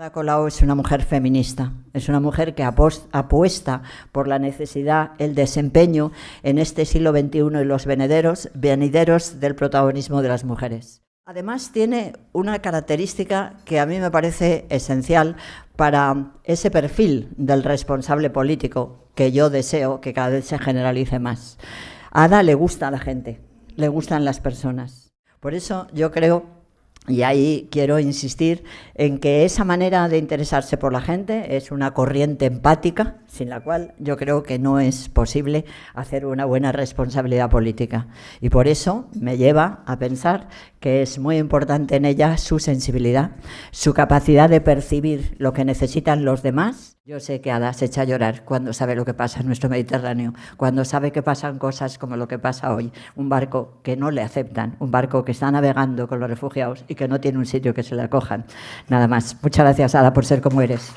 Ada Colau es una mujer feminista, es una mujer que apuesta por la necesidad, el desempeño en este siglo XXI y los venideros, venideros del protagonismo de las mujeres. Además tiene una característica que a mí me parece esencial para ese perfil del responsable político que yo deseo que cada vez se generalice más. A Ada le gusta a la gente, le gustan las personas. Por eso yo creo y ahí quiero insistir en que esa manera de interesarse por la gente es una corriente empática, sin la cual yo creo que no es posible hacer una buena responsabilidad política. Y por eso me lleva a pensar que es muy importante en ella su sensibilidad, su capacidad de percibir lo que necesitan los demás yo sé que Ada se echa a llorar cuando sabe lo que pasa en nuestro Mediterráneo, cuando sabe que pasan cosas como lo que pasa hoy, un barco que no le aceptan, un barco que está navegando con los refugiados y que no tiene un sitio que se le acojan. Nada más. Muchas gracias, Ada, por ser como eres.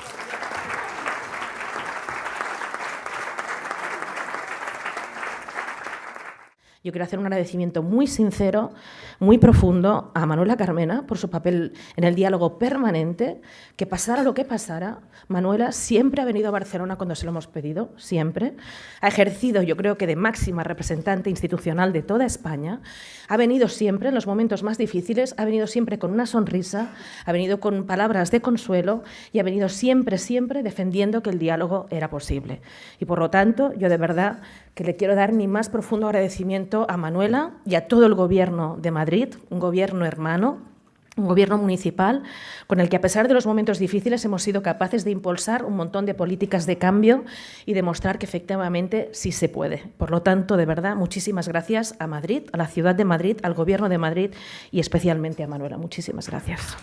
Yo quiero hacer un agradecimiento muy sincero, muy profundo a Manuela Carmena por su papel en el diálogo permanente, que pasara lo que pasara, Manuela siempre ha venido a Barcelona cuando se lo hemos pedido, siempre. Ha ejercido, yo creo que de máxima representante institucional de toda España. Ha venido siempre en los momentos más difíciles, ha venido siempre con una sonrisa, ha venido con palabras de consuelo y ha venido siempre, siempre defendiendo que el diálogo era posible. Y por lo tanto, yo de verdad que le quiero dar mi más profundo agradecimiento a Manuela y a todo el Gobierno de Madrid, un gobierno hermano, un gobierno municipal con el que a pesar de los momentos difíciles hemos sido capaces de impulsar un montón de políticas de cambio y demostrar que efectivamente sí se puede. Por lo tanto, de verdad, muchísimas gracias a Madrid, a la ciudad de Madrid, al gobierno de Madrid y especialmente a Manuela. Muchísimas gracias.